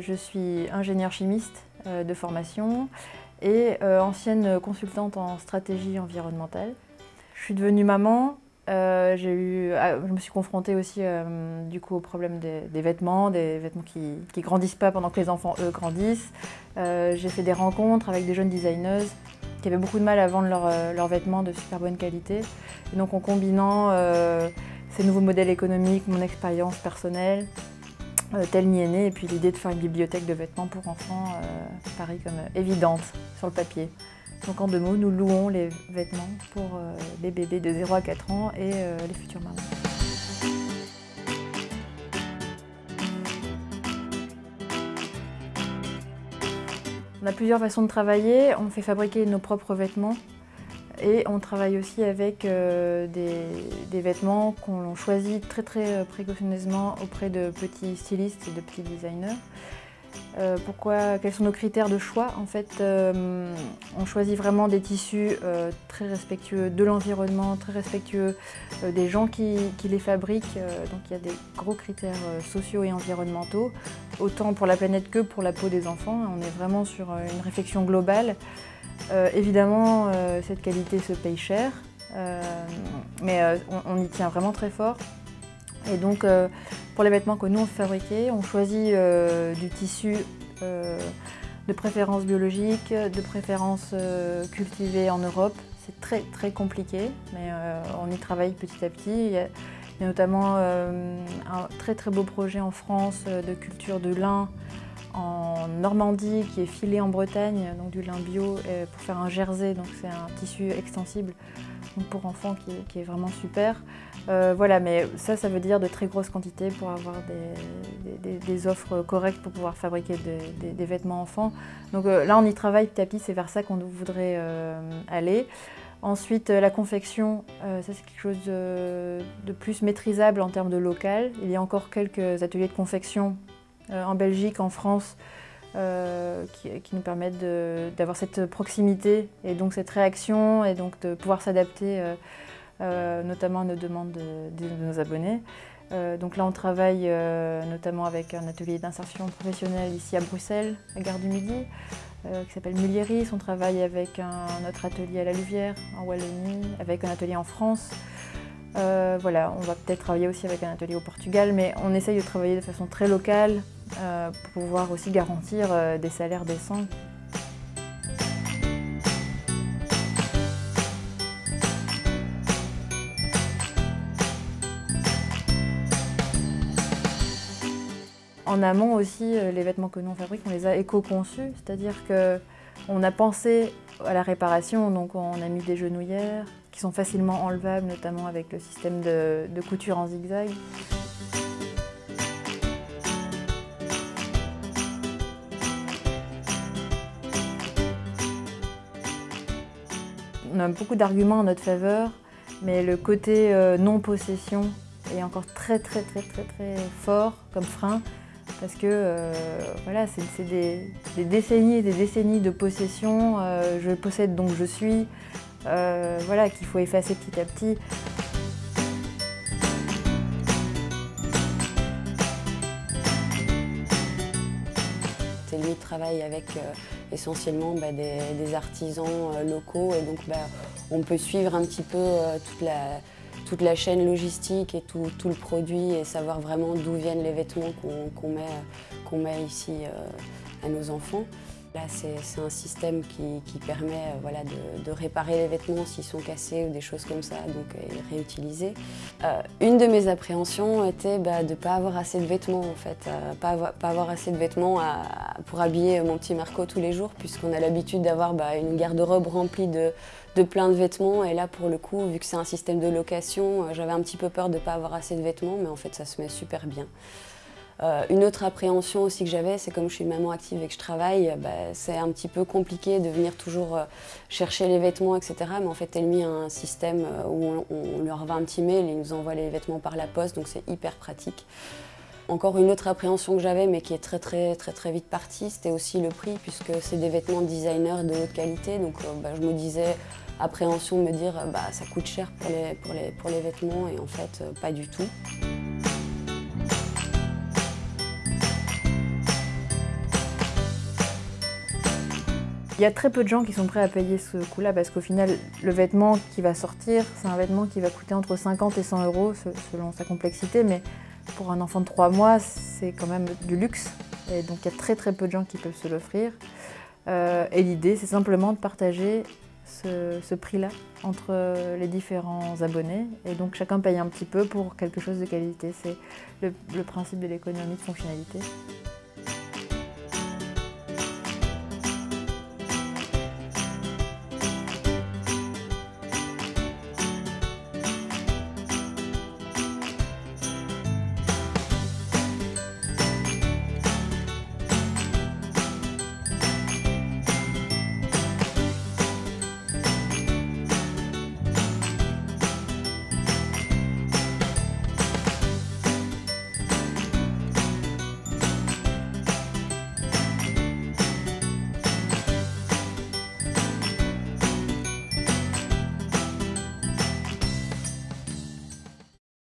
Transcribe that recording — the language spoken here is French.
Je suis ingénieure chimiste euh, de formation et euh, ancienne consultante en stratégie environnementale. Je suis devenue maman, euh, eu, ah, je me suis confrontée aussi du coup au problème des, vêtements, des vêtements qui ne grandissent pas pendant que les enfants eux grandissent. J'ai fait des rencontres avec des jeunes designers qui avaient beaucoup de mal à vendre leurs vêtements de super bonne qualité. Donc en combinant ces nouveaux modèles économiques, mon expérience personnelle, euh, tel m'y est né, et puis l'idée de faire une bibliothèque de vêtements pour enfants euh, paraît comme euh, évidente sur le papier. Donc en deux mots, nous louons les vêtements pour les bébés de 0 à 4 ans et les futurs mamans. On a plusieurs façons de travailler. On fait fabriquer nos propres vêtements et on travaille aussi avec euh, des, vêtements qu'on choisit très très précautionneusement auprès de petits stylistes et de petits designers. Euh, pourquoi, quels sont nos critères de choix En fait, euh, on choisit vraiment des tissus très respectueux de l'environnement, très respectueux des gens qui, les fabriquent. donc il y a des gros critères sociaux et environnementaux, autant pour la planète que pour la peau des enfants. On est vraiment sur une réflexion globale. Euh, évidemment, euh, cette qualité se paye cher, euh, mais on, y tient vraiment très fort. Et donc, pour les vêtements que nous on fabriquer, on choisit du tissu de préférence biologique, de préférence cultivé en Europe. C'est très très compliqué, mais on y travaille petit à petit. Il y a, notamment un très très beau projet en France de culture de lin en Normandie qui est filé en Bretagne, donc du lin bio pour faire un jersey, donc c'est un tissu extensible pour enfants qui est, vraiment super. Euh, voilà, mais ça, ça veut dire de très grosses quantités pour avoir des, offres correctes pour pouvoir fabriquer des, vêtements enfants. Donc euh, là, on y travaille petit à petit, c'est vers ça qu'on voudrait euh, aller. Ensuite, la confection, ça c'est quelque chose de, plus maîtrisable en termes de local. Il y a encore quelques ateliers de confection en Belgique, en France, euh, qui, nous permettent d'avoir cette proximité et donc cette réaction et donc de pouvoir s'adapter euh, notamment à nos demandes de, nos abonnés. donc là, on travaille notamment avec un atelier d'insertion professionnelle ici à Bruxelles, à Gare du Midi, qui s'appelle Mulieris. On travaille avec un, autre atelier à la Louvière, en Wallonie, avec un atelier en France. Voilà, on va peut-être travailler aussi avec un atelier au Portugal, mais on essaye de travailler de façon très locale euh, pour pouvoir aussi garantir euh, des salaires décents. En amont aussi, euh, les vêtements que nous on fabrique, on les a éco-conçus, c'est-à-dire qu'on a pensé à la réparation, donc on a mis des genouillères qui sont facilement enlevables, notamment avec le système de couture en zigzag. On a beaucoup d'arguments en notre faveur, mais le côté euh, non-possession est encore très très très très très fort comme frein parce que euh, voilà, c'est des, décennies et des décennies de possession, euh, je possède donc je suis, voilà, qu'il faut effacer petit à petit. Lui travaille avec essentiellement bah, des, artisans euh, locaux et donc bah, on peut suivre un petit peu euh, toute la, toute la chaîne logistique et tout, le produit et savoir vraiment d'où viennent les vêtements qu'on met, met, ici euh, à nos enfants. Là, c'est un système qui, permet euh, voilà, de, réparer les vêtements s'ils sont cassés ou des choses comme ça, donc euh, réutiliser. Euh, une de mes appréhensions était bah, de ne pas avoir assez de vêtements, en fait. pas, avoir, assez de vêtements pour habiller mon petit Marco tous les jours, puisqu'on a l'habitude d'avoir bah, une garde-robe remplie de, de plein de vêtements. Et là, pour le coup, vu que c'est un système de location, j'avais un petit peu peur de ne pas avoir assez de vêtements, mais en fait, ça se met super bien. Euh, une autre appréhension aussi que j'avais, c'est comme je suis une maman active et que je travaille, bah, c'est un petit peu compliqué de venir toujours euh, chercher les vêtements, etc. Mais en fait, Elmi a un système euh, où on, leur va un petit mail et ils nous envoient les vêtements par la poste, donc c'est hyper pratique. Encore une autre appréhension que j'avais, mais qui est très très très très vite partie, c'était aussi le prix, puisque c'est des vêtements designer de haute qualité. Donc bah, je me disais, appréhension de me dire, bah, ça coûte cher pour les, pour les, pour les vêtements, et en fait, pas du tout. Il y a très peu de gens qui sont prêts à payer ce coût-là parce qu'au final, le vêtement qui va sortir, c'est un vêtement qui va coûter entre 50 et 100 euros selon sa complexité, mais pour un enfant de 3 mois, c'est quand même du luxe. Et donc il y a très très peu de gens qui peuvent se l'offrir. Euh, et l'idée, c'est simplement de partager ce, prix-là entre les différents abonnés. Et donc chacun paye un petit peu pour quelque chose de qualité. C'est le principe de l'économie de fonctionnalité.